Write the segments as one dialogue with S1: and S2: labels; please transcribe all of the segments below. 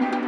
S1: Thank you.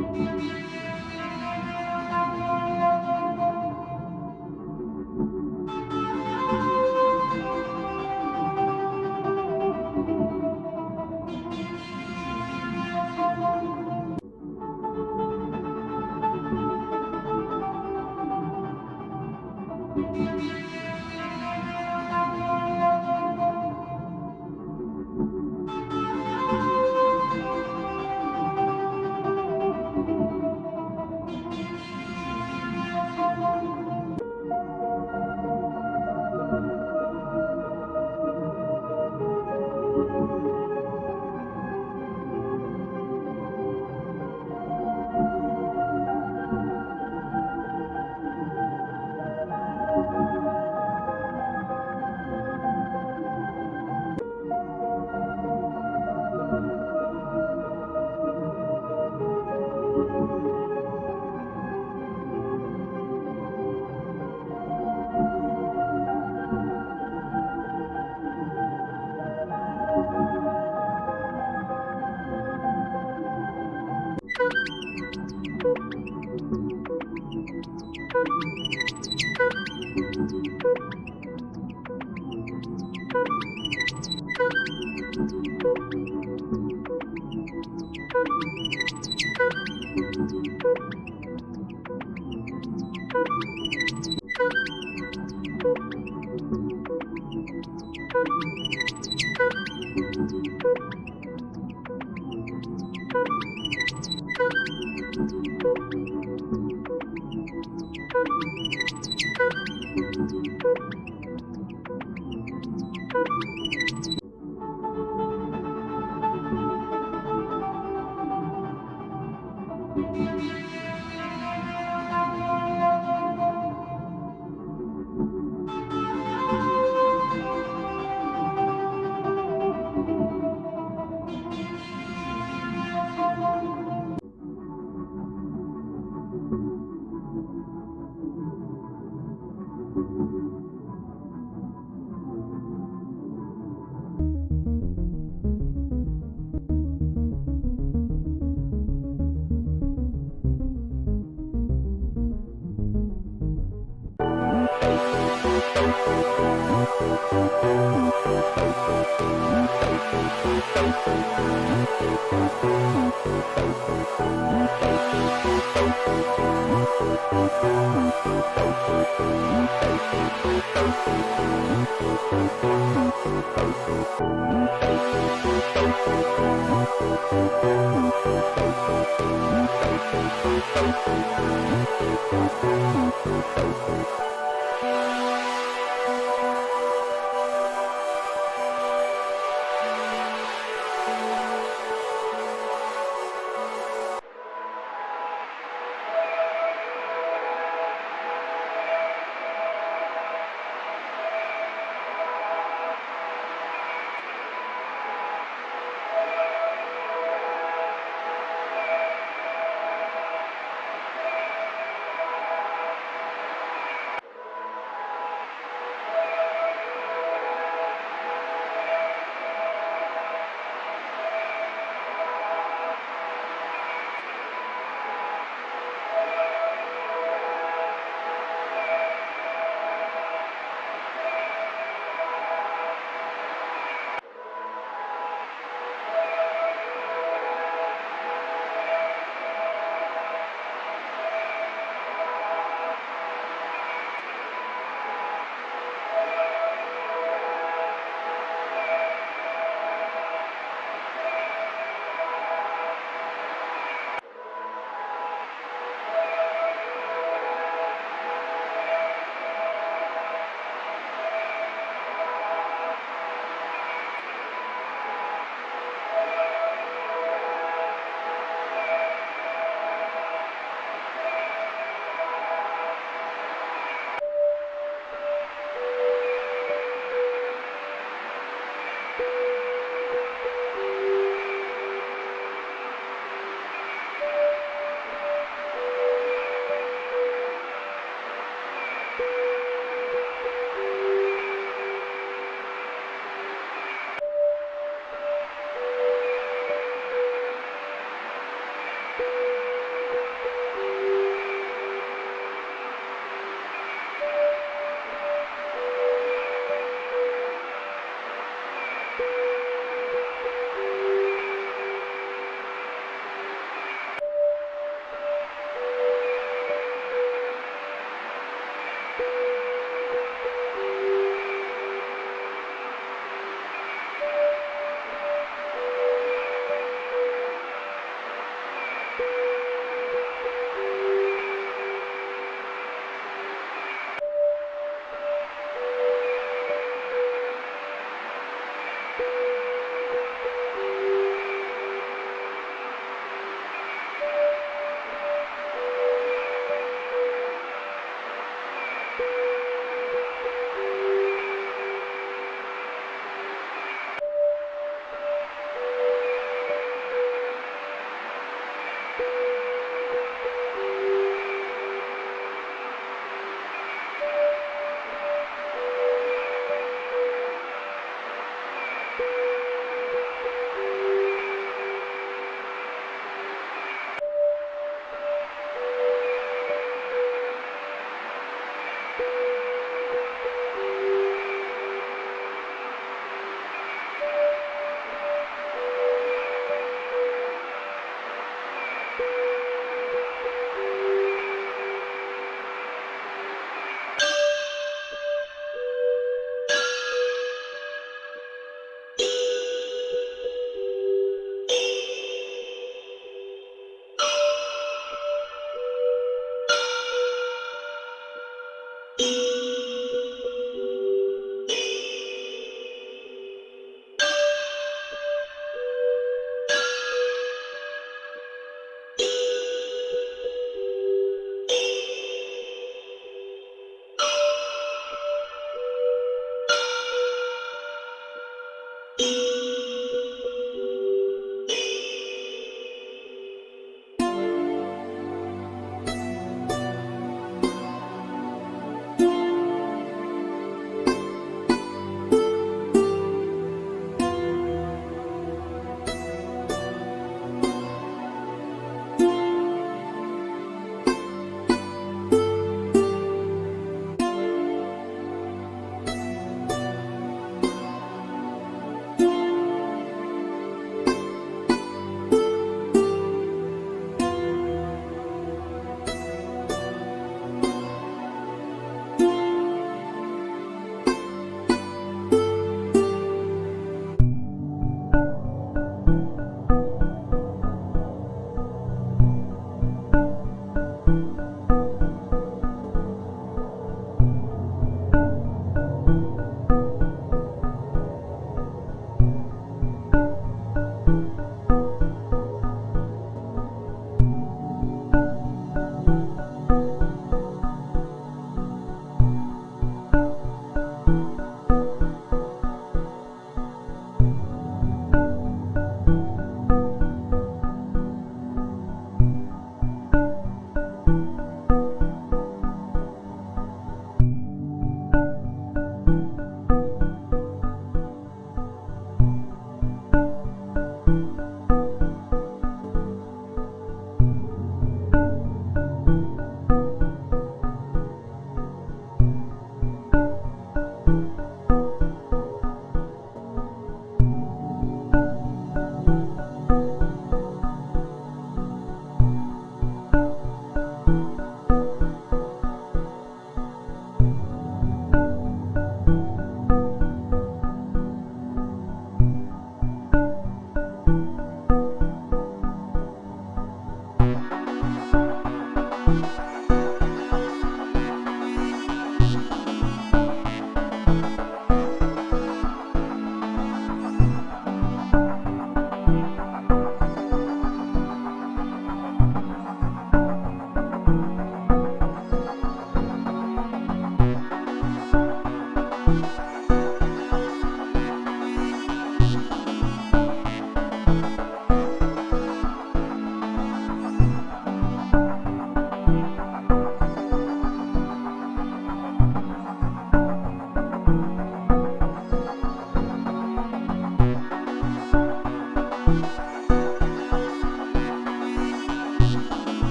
S1: Música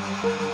S1: Thank you.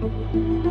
S1: thank you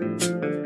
S1: Thank you.